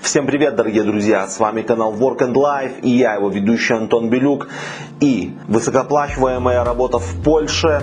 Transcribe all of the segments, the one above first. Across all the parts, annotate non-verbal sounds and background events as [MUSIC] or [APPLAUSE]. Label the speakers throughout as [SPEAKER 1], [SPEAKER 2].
[SPEAKER 1] Всем привет, дорогие друзья! С вами канал Work and Life и я, его ведущий Антон Белюк. И высокооплачиваемая работа в Польше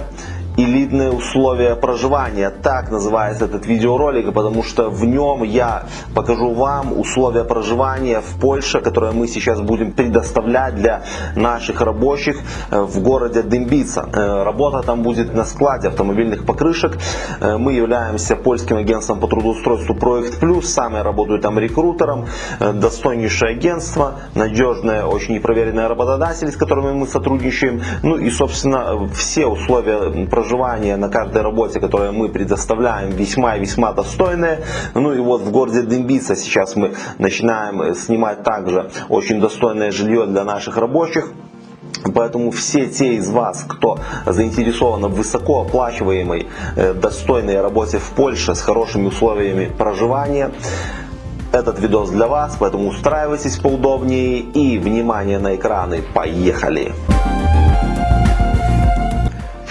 [SPEAKER 1] элитные условия проживания. Так называется этот видеоролик, потому что в нем я покажу вам условия проживания в Польше, которые мы сейчас будем предоставлять для наших рабочих э, в городе Дымбица. Э, работа там будет на складе автомобильных покрышек. Э, мы являемся польским агентством по трудоустройству Проект Плюс. Сам я работаю там рекрутером. Достойнейшее агентство, надежное, очень проверенное работодатель, с которыми мы сотрудничаем. Ну и, собственно, все условия проживания проживание на каждой работе, которую мы предоставляем, весьма и весьма достойные. Ну и вот в городе Дымбица сейчас мы начинаем снимать также очень достойное жилье для наших рабочих. Поэтому все те из вас, кто заинтересован в высокооплачиваемой, э, достойной работе в Польше с хорошими условиями проживания, этот видос для вас, поэтому устраивайтесь поудобнее и внимание на экраны. Поехали!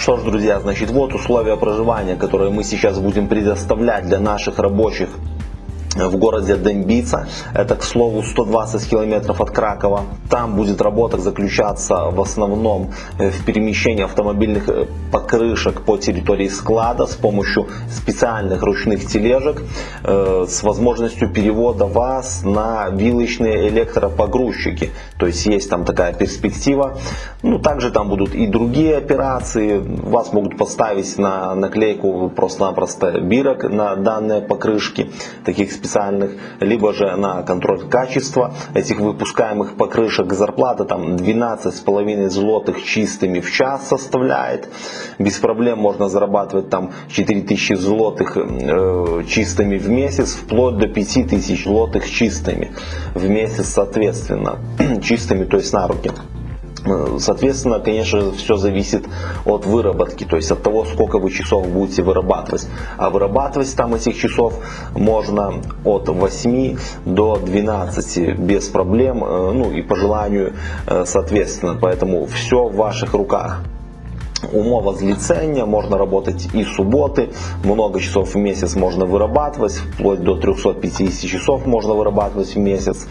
[SPEAKER 1] Что ж, друзья, значит, вот условия проживания, которые мы сейчас будем предоставлять для наших рабочих в городе Дембица. Это, к слову, 120 километров от Кракова. Там будет работа заключаться в основном э, в перемещении автомобильных э, покрышек по территории склада с помощью специальных ручных тележек э, с возможностью перевода вас на вилочные электропогрузчики. То есть есть там такая перспектива. Ну, также там будут и другие операции. Вас могут поставить на наклейку просто-напросто бирок на данные покрышки, таких специальных, либо же на контроль качества этих выпускаемых покрышек. Зарплата там 12,5 злотых чистыми в час составляет. Без проблем можно зарабатывать там 4000 злотых э, чистыми в месяц, вплоть до 5000 злотых чистыми в месяц соответственно. [CLEARS THROAT] чистыми, то есть на руки. Соответственно, конечно, все зависит от выработки, то есть от того, сколько вы часов будете вырабатывать. А вырабатывать там этих часов можно от 8 до 12 без проблем, э, ну и по желанию, э, соответственно. Поэтому все в ваших руках. Умова злицения, можно работать и субботы, много часов в месяц можно вырабатывать, вплоть до 350 часов можно вырабатывать в месяц.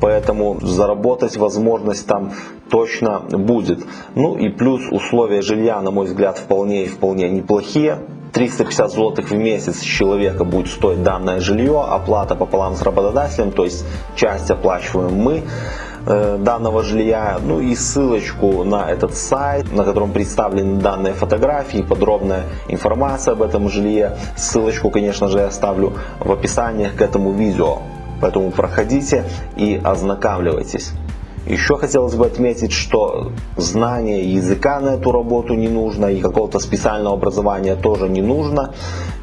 [SPEAKER 1] Поэтому заработать возможность там точно будет. Ну и плюс условия жилья, на мой взгляд, вполне и вполне неплохие. 350 злотых в месяц человека будет стоить данное жилье, оплата пополам с работодателем, то есть часть оплачиваем мы э, данного жилья, ну и ссылочку на этот сайт, на котором представлены данные фотографии, подробная информация об этом жилье. Ссылочку, конечно же, я оставлю в описании к этому видео. Поэтому проходите и ознакомливайтесь. Еще хотелось бы отметить, что знание языка на эту работу не нужно и какого-то специального образования тоже не нужно.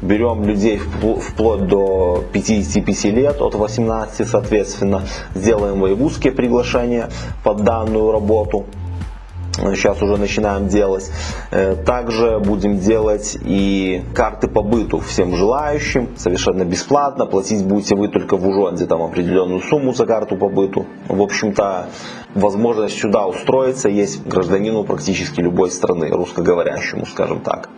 [SPEAKER 1] Берем людей вплоть до 55 лет, от 18 соответственно. Сделаем воевузские приглашения под данную работу сейчас уже начинаем делать. Э, также будем делать и карты по быту всем желающим, совершенно бесплатно. Платить будете вы только в Ужонде, там определенную сумму за карту по быту. В общем-то, возможность сюда устроиться есть гражданину практически любой страны, русскоговорящему, скажем так.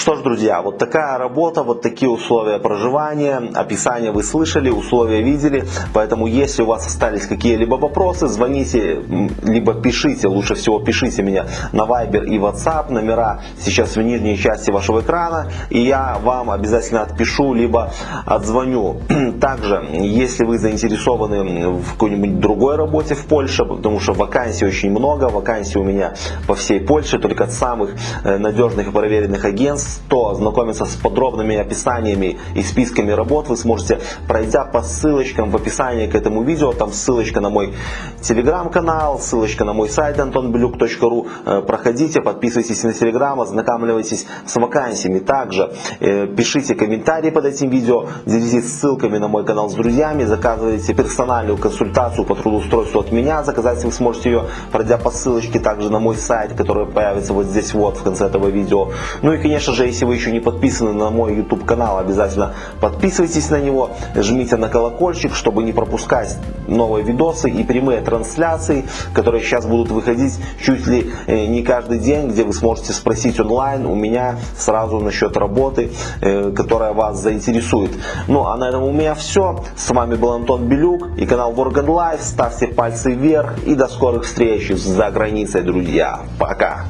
[SPEAKER 1] Что ж, друзья, вот такая работа, вот такие условия проживания. Описание вы слышали, условия видели. Поэтому, если у вас остались какие-либо вопросы, звоните, либо пишите, лучше всего пишите меня на Viber и WhatsApp. Номера сейчас в нижней части вашего экрана. И я вам обязательно отпишу, либо отзвоню. [CLEARS THROAT] Также, если вы заинтересованы в какой-нибудь другой работе в Польше, потому что вакансий очень много, вакансий у меня по всей Польше, только от самых э, надежных и проверенных агентств, кто ознакомиться с подробными описаниями и списками работ, вы сможете, пройдя по ссылочкам в описании к этому видео, там ссылочка на мой телеграм-канал, ссылочка на мой сайт antonbelюк.ru, э, проходите, подписывайтесь на телеграм, ознакомливайтесь с вакансиями. Также э, пишите комментарии под этим видео, делитесь ссылками на мой канал с друзьями, заказывайте персональную консультацию по трудоустройству от меня, заказать вы сможете ее, пройдя по ссылочке также на мой сайт, который появится вот здесь вот в конце этого видео. Ну и конечно конечно же, если вы еще не подписаны на мой YouTube канал, обязательно подписывайтесь на него, жмите на колокольчик, чтобы не пропускать новые видосы и прямые трансляции, которые сейчас будут выходить чуть ли э, не каждый день, где вы сможете спросить онлайн у меня сразу насчет работы, э, которая вас заинтересует. Ну а на этом у меня все. С вами был Антон Белюк и канал Work and Life. Ставьте пальцы вверх и до скорых встреч за границей, друзья. Пока!